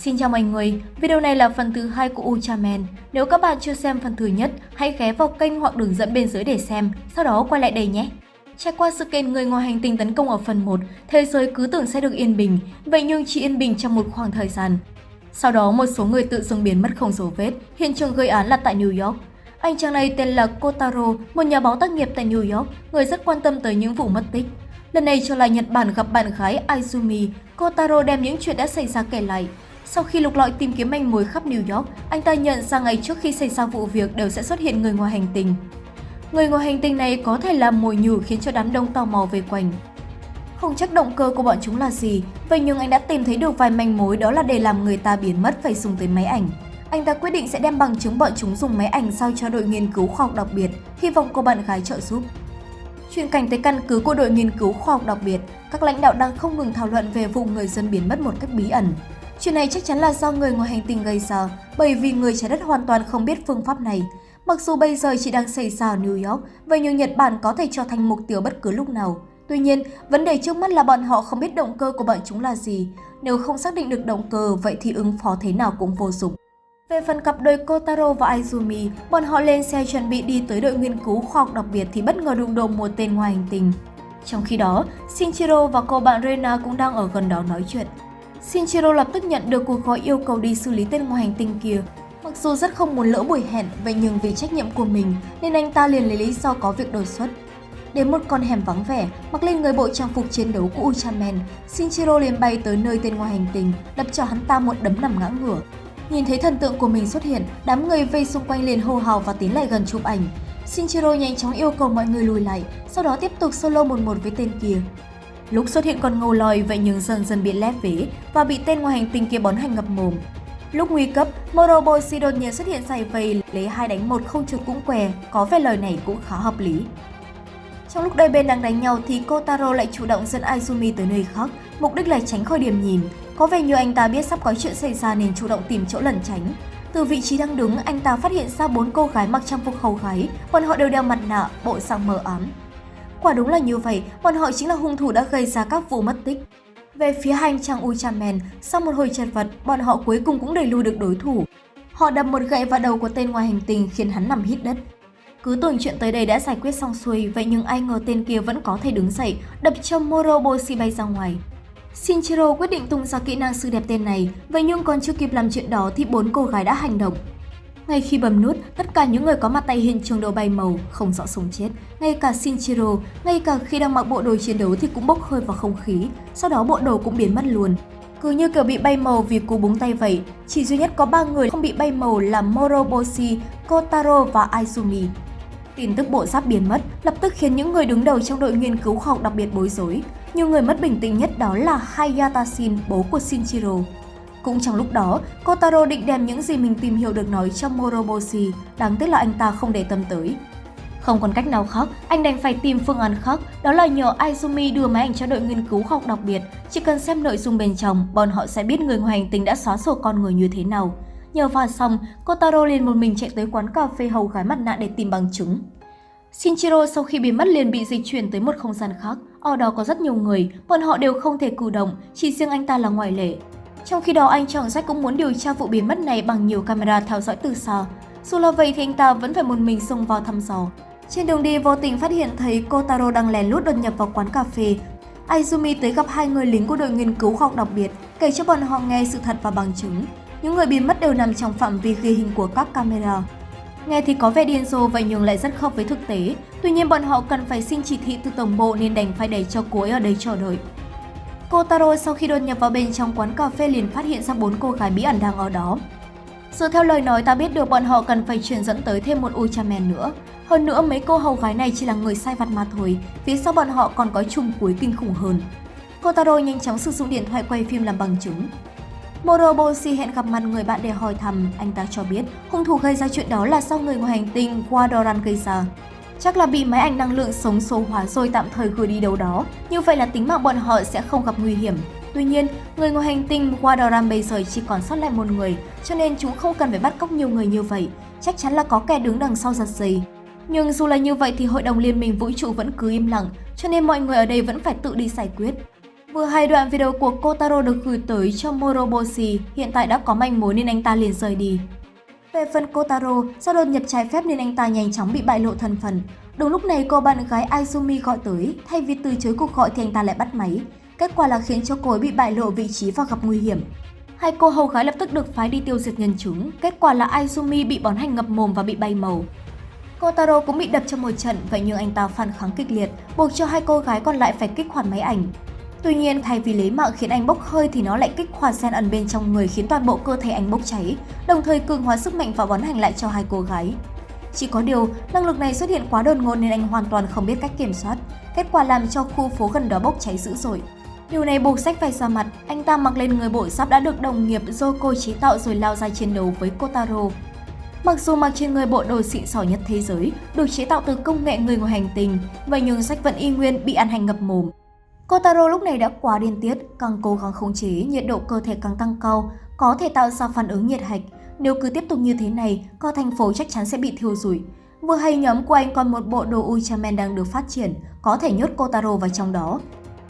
Xin chào mọi người, video này là phần thứ hai của Ultraman. Nếu các bạn chưa xem phần thứ nhất, hãy ghé vào kênh hoặc đường dẫn bên dưới để xem, sau đó quay lại đây nhé. Trải qua sự kiện người ngoài hành tinh tấn công ở phần 1, thế giới cứ tưởng sẽ được yên bình, vậy nhưng chỉ yên bình trong một khoảng thời gian. Sau đó một số người tự dưng biến mất không dấu vết, hiện trường gây án là tại New York. Anh chàng này tên là Kotaro, một nhà báo tác nghiệp tại New York, người rất quan tâm tới những vụ mất tích. Lần này trở lại Nhật Bản gặp bạn gái Aizumi, Kotaro đem những chuyện đã xảy ra kể lại. Sau khi lục lọi tìm kiếm manh mối khắp New York, anh ta nhận ra ngày trước khi xảy ra vụ việc đều sẽ xuất hiện người ngoài hành tinh. Người ngoài hành tinh này có thể làm mồi nhử khiến cho đám đông tò mò về quanh. Không chắc động cơ của bọn chúng là gì, vậy nhưng anh đã tìm thấy được vài manh mối đó là để làm người ta biến mất phải dùng tới máy ảnh. Anh ta quyết định sẽ đem bằng chứng bọn chúng dùng máy ảnh sao cho đội nghiên cứu khoa học đặc biệt, hy vọng cô bạn gái trợ giúp. Chuyển cảnh tới căn cứ của đội nghiên cứu khoa học đặc biệt, các lãnh đạo đang không ngừng thảo luận về vụ người dân biến mất một cách bí ẩn. Chuyện này chắc chắn là do người ngoài hành tinh gây ra, bởi vì người trái đất hoàn toàn không biết phương pháp này. Mặc dù bây giờ chỉ đang xảy ra ở New York, vậy nhưng Nhật Bản có thể trở thành mục tiêu bất cứ lúc nào. Tuy nhiên, vấn đề trước mắt là bọn họ không biết động cơ của bọn chúng là gì. Nếu không xác định được động cơ, vậy thì ứng phó thế nào cũng vô dụng. Về phần cặp đôi Kotaro và Izumi, bọn họ lên xe chuẩn bị đi tới đội nghiên cứu khoa học đặc biệt thì bất ngờ đụng độ một tên ngoài hành tinh. Trong khi đó, Shinjiro và cô bạn Rena cũng đang ở gần đó nói chuyện. Shinjiro lập tức nhận được cuộc gọi yêu cầu đi xử lý tên ngoài hành tinh kia. Mặc dù rất không muốn lỡ buổi hẹn, vậy nhưng vì trách nhiệm của mình nên anh ta liền lấy lý do có việc đột xuất. Đến một con hẻm vắng vẻ, mặc lên người bộ trang phục chiến đấu của Ultraman, Shinjiro liền bay tới nơi tên ngoài hành tinh, đập cho hắn ta một đấm nằm ngã ngửa. Nhìn thấy thần tượng của mình xuất hiện, đám người vây xung quanh liền hô hào và tiến lại gần chụp ảnh. Shinjiro nhanh chóng yêu cầu mọi người lùi lại, sau đó tiếp tục solo một một với tên kia. Lúc xuất hiện còn ngầu lòi vậy nhưng dần dần bị lép vế và bị tên ngoài hành tinh kia bón hành ngập mồm. Lúc nguy cấp, Moroboshi đột nhiên xuất hiện giải vầy lấy hai đánh một không trượt cũng què, có vẻ lời này cũng khá hợp lý. Trong lúc đôi bên đang đánh nhau thì Kotaro lại chủ động dẫn Izumi tới nơi khác, mục đích là tránh khỏi điểm nhìn. Có vẻ như anh ta biết sắp có chuyện xảy ra nên chủ động tìm chỗ lẩn tránh. Từ vị trí đang đứng, anh ta phát hiện ra bốn cô gái mặc trang phục hầu gái, bọn họ đều đeo mặt nạ, bộ dạng mờ ám. Quả đúng là như vậy, bọn họ chính là hung thủ đã gây ra các vụ mất tích. Về phía hành trang Uchamen, sau một hồi chật vật, bọn họ cuối cùng cũng đẩy lùi được đối thủ. Họ đập một gậy vào đầu của tên ngoài hành tinh khiến hắn nằm hít đất. Cứ tưởng chuyện tới đây đã giải quyết xong xuôi, vậy nhưng ai ngờ tên kia vẫn có thể đứng dậy, đập cho Moroboshi bay ra ngoài. Shinjiro quyết định tung ra kỹ năng sư đẹp tên này, vậy nhưng còn chưa kịp làm chuyện đó thì bốn cô gái đã hành động. Ngay khi bấm nút, tất cả những người có mặt tại hiện trường đều bay màu, không rõ sống chết. Ngay cả Shinjiro, ngay cả khi đang mặc bộ đồ chiến đấu thì cũng bốc hơi vào không khí, sau đó bộ đồ cũng biến mất luôn. Cứ như kiểu bị bay màu vì cú búng tay vậy, chỉ duy nhất có ba người không bị bay màu là Moroboshi, Kotaro và Aizumi. Tin tức bộ giáp biến mất lập tức khiến những người đứng đầu trong đội nghiên cứu khoa học đặc biệt bối rối. Nhiều người mất bình tĩnh nhất đó là Hayata Shin, bố của Shinjiro. Cũng trong lúc đó, Kotaro định đem những gì mình tìm hiểu được nói cho Moroboshi, đáng tiếc là anh ta không để tâm tới. Không còn cách nào khác, anh đành phải tìm phương án khác, đó là nhờ Izumi đưa máy ảnh cho đội nghiên cứu học đặc biệt. Chỉ cần xem nội dung bên trong, bọn họ sẽ biết người ngoài hành tinh đã xóa sổ con người như thế nào. Nhờ vào xong, Kotaro liền một mình chạy tới quán cà phê hầu gái mặt nạ để tìm bằng chứng. Shinjiro sau khi bị mất liền bị dịch chuyển tới một không gian khác. Ở đó có rất nhiều người, bọn họ đều không thể cử động, chỉ riêng anh ta là ngoại lệ. Trong khi đó anh chàng sách cũng muốn điều tra vụ biến mất này bằng nhiều camera theo dõi từ xa. Dù là vậy thì anh ta vẫn phải một mình xông vào thăm dò. Trên đường đi vô tình phát hiện thấy Kotaro đang lén lút đột nhập vào quán cà phê. Izumi tới gặp hai người lính của đội nghiên cứu khoa học đặc biệt, kể cho bọn họ nghe sự thật và bằng chứng. Những người biến mất đều nằm trong phạm vi ghi hình của các camera. Nghe thì có vẻ điên rồ vậy nhưng lại rất khớp với thực tế. Tuy nhiên bọn họ cần phải xin chỉ thị từ tổng bộ nên đành phải để cho cô ấy ở đây chờ đợi. Cô Taro sau khi đột nhập vào bên trong quán cà phê liền phát hiện ra bốn cô gái bí ẩn đang ở đó. Dựa theo lời nói ta biết được bọn họ cần phải truyền dẫn tới thêm một Ultraman nữa. Hơn nữa mấy cô hầu gái này chỉ là người sai vặt mà thôi, phía sau bọn họ còn có chung cuối kinh khủng hơn. Cô Taro nhanh chóng sử dụng điện thoại quay phim làm bằng chứng. Moroboshi hẹn gặp mặt người bạn để hỏi thăm, anh ta cho biết hung thủ gây ra chuyện đó là do người ngoài hành tinh Wadoran gây ra. Chắc là bị máy ảnh năng lượng sống số hóa rồi tạm thời gửi đi đâu đó, như vậy là tính mạng bọn họ sẽ không gặp nguy hiểm. Tuy nhiên, người ngoài hành tinh Wadoran bây giờ chỉ còn sót lại một người, cho nên chúng không cần phải bắt cóc nhiều người như vậy. Chắc chắn là có kẻ đứng đằng sau giật dây. Nhưng dù là như vậy thì Hội đồng Liên minh Vũ trụ vẫn cứ im lặng, cho nên mọi người ở đây vẫn phải tự đi giải quyết. Vừa hai đoạn video của Kotaro được gửi tới cho Moroboshi, hiện tại đã có manh mối nên anh ta liền rời đi. Về phần Kotaro, do đột nhập trái phép nên anh ta nhanh chóng bị bại lộ thân phận. Đúng lúc này cô bạn gái Aizumi gọi tới, thay vì từ chối cuộc gọi thì anh ta lại bắt máy. Kết quả là khiến cho cô ấy bị bại lộ vị trí và gặp nguy hiểm. Hai cô hầu gái lập tức được phái đi tiêu diệt nhân chúng, kết quả là Aizumi bị bón hành ngập mồm và bị bay màu. Kotaro cũng bị đập trong một trận, vậy nhưng anh ta phản kháng kịch liệt, buộc cho hai cô gái còn lại phải kích hoạt máy ảnh. Tuy nhiên, thay vì lấy mạng khiến anh bốc hơi thì nó lại kích hoạt sen ẩn bên trong người khiến toàn bộ cơ thể anh bốc cháy, đồng thời cường hóa sức mạnh và bón hành lại cho hai cô gái. Chỉ có điều, năng lực này xuất hiện quá đột ngột nên anh hoàn toàn không biết cách kiểm soát, kết quả làm cho khu phố gần đó bốc cháy dữ dội. Điều này buộc sách phải ra mặt, anh ta mặc lên người bộ giáp đã được đồng nghiệp Yoko chế tạo rồi lao ra chiến đấu với Kotaro. Mặc dù mặc trên người bộ đồ xịn sò nhất thế giới, được chế tạo từ công nghệ người ngoài hành tinh, vậy nhưng sách vẫn y nguyên bị ăn hành ngập mồm. Kotaro lúc này đã quá điên tiết, càng cố gắng khống chế, nhiệt độ cơ thể càng tăng cao, có thể tạo ra phản ứng nhiệt hạch. Nếu cứ tiếp tục như thế này, cả thành phố chắc chắn sẽ bị thiêu rụi. Vừa hay nhóm của anh còn một bộ đồ Ultraman đang được phát triển, có thể nhốt Kotaro vào trong đó.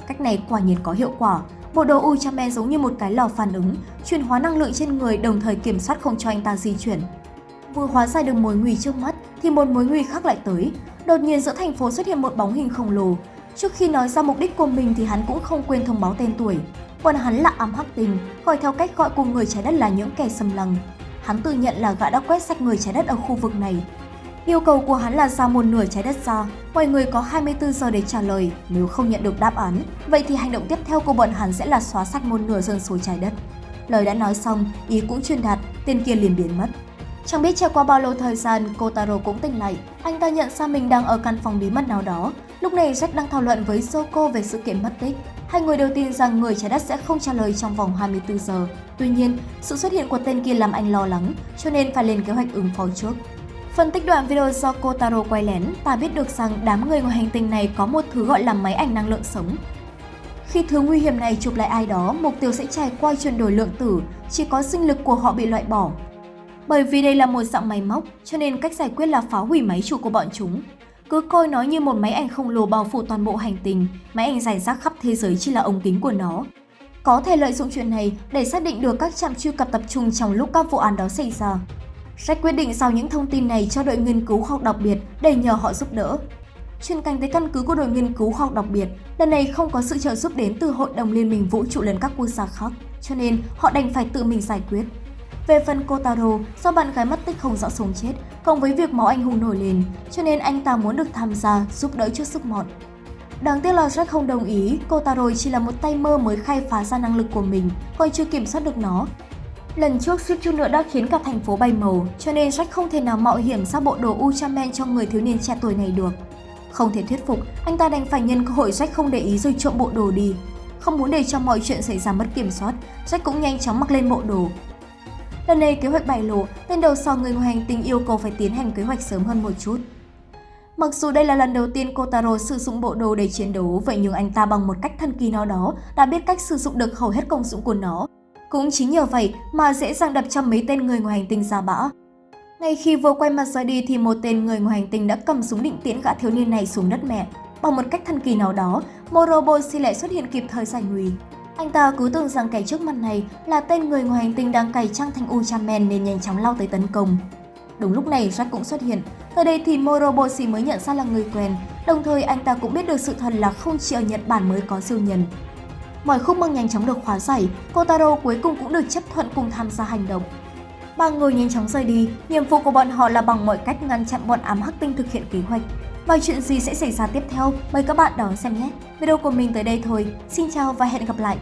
Cách này quả nhiên có hiệu quả. Bộ đồ Ultraman giống như một cái lò phản ứng, chuyển hóa năng lượng trên người đồng thời kiểm soát không cho anh ta di chuyển. Vừa hóa giải được mối nguy trước mắt thì một mối nguy khác lại tới. Đột nhiên giữa thành phố xuất hiện một bóng hình khổng lồ. Trước khi nói ra mục đích của mình thì hắn cũng không quên thông báo tên tuổi. Còn hắn là ám hắc tình, gọi theo cách gọi của người trái đất là những kẻ xâm lăng. Hắn tự nhận là gã đã quét sạch người trái đất ở khu vực này. Yêu cầu của hắn là giao một nửa trái đất ra, mọi người có 24 giờ để trả lời. Nếu không nhận được đáp án, vậy thì hành động tiếp theo của bọn hắn sẽ là xóa sạch một nửa dân số trái đất. Lời đã nói xong, ý cũng truyền đạt, tên kia liền biến mất. Chẳng biết trải qua bao lâu thời gian, Kotaro cũng tỉnh lại. Anh ta nhận ra mình đang ở căn phòng bí mật nào đó. Lúc này Jack đang thảo luận với Soko về sự kiện mất tích. Hai người đều tin rằng người trái đất sẽ không trả lời trong vòng 24 giờ. Tuy nhiên, sự xuất hiện của tên kia làm anh lo lắng, cho nên phải lên kế hoạch ứng phó trước. Phân tích đoạn video do Kotaro quay lén, ta biết được rằng đám người ngoài hành tinh này có một thứ gọi là máy ảnh năng lượng sống. Khi thứ nguy hiểm này chụp lại ai đó, mục tiêu sẽ trải qua chuyển đổi lượng tử, chỉ có sinh lực của họ bị loại bỏ, bởi vì đây là một dạng máy móc, cho nên cách giải quyết là phá hủy máy chủ của bọn chúng. Cứ coi nó như một máy ảnh khổng lồ bao phủ toàn bộ hành tinh, máy ảnh giải rác khắp thế giới chỉ là ống kính của nó. Có thể lợi dụng chuyện này để xác định được các trạm truy cập tập trung trong lúc các vụ án đó xảy ra. Jack quyết định giao những thông tin này cho đội nghiên cứu khoa học đặc biệt để nhờ họ giúp đỡ. Chuyên canh tới căn cứ của đội nghiên cứu khoa học đặc biệt, lần này không có sự trợ giúp đến từ Hội đồng Liên minh Vũ trụ lẫn các quốc gia khác, cho nên họ đành phải tự mình giải quyết. Về phần Kotaro, do bạn gái mất tích không rõ sống chết, cộng với việc máu anh hùng nổi lên, cho nên anh ta muốn được tham gia giúp đỡ trước sức mọn. Đáng tiếc là Jack không đồng ý, Kotaro chỉ là một tay mơ mới khai phá ra năng lực của mình, còn chưa kiểm soát được nó. Lần trước suýt chút nữa đã khiến cả thành phố bay màu, cho nên Jack không thể nào mạo hiểm ra bộ đồ Ultraman cho người thiếu niên trẻ tuổi này được. Không thể thuyết phục, anh ta đành phải nhân cơ hội Jack không để ý rồi trộm bộ đồ đi. Không muốn để cho mọi chuyện xảy ra mất kiểm soát, Jack cũng nhanh chóng mặc lên bộ đồ, Lần này kế hoạch bại lộ, nên đầu sò người ngoài hành tinh yêu cầu phải tiến hành kế hoạch sớm hơn một chút. Mặc dù đây là lần đầu tiên Kotaro sử dụng bộ đồ để chiến đấu, vậy nhưng anh ta bằng một cách thần kỳ nào đó đã biết cách sử dụng được hầu hết công dụng của nó. Cũng chính nhờ vậy mà dễ dàng đập cho mấy tên người ngoài hành tinh ra bã. Ngay khi vừa quay mặt rời đi thì một tên người ngoài hành tinh đã cầm súng định tiễn gã thiếu niên này xuống đất mẹ. Bằng một cách thần kỳ nào đó, Moroboshi lại xuất hiện kịp thời giải nguy. Anh ta cứ tưởng rằng kẻ trước mặt này là tên người ngoài hành tinh đang cày trang thành Ultraman nên nhanh chóng lao tới tấn công. Đúng lúc này Jack cũng xuất hiện. Tới đây thì Moroboshi mới nhận ra là người quen, đồng thời anh ta cũng biết được sự thật là không chỉ ở Nhật Bản mới có siêu nhân. Mọi khúc mắc nhanh chóng được khóa giải, Kotaro cuối cùng cũng được chấp thuận cùng tham gia hành động. Ba người nhanh chóng rời đi, nhiệm vụ của bọn họ là bằng mọi cách ngăn chặn bọn ám hắc tinh thực hiện kế hoạch. Và chuyện gì sẽ xảy ra tiếp theo, mời các bạn đón xem nhé! Video của mình tới đây thôi. Xin chào và hẹn gặp lại!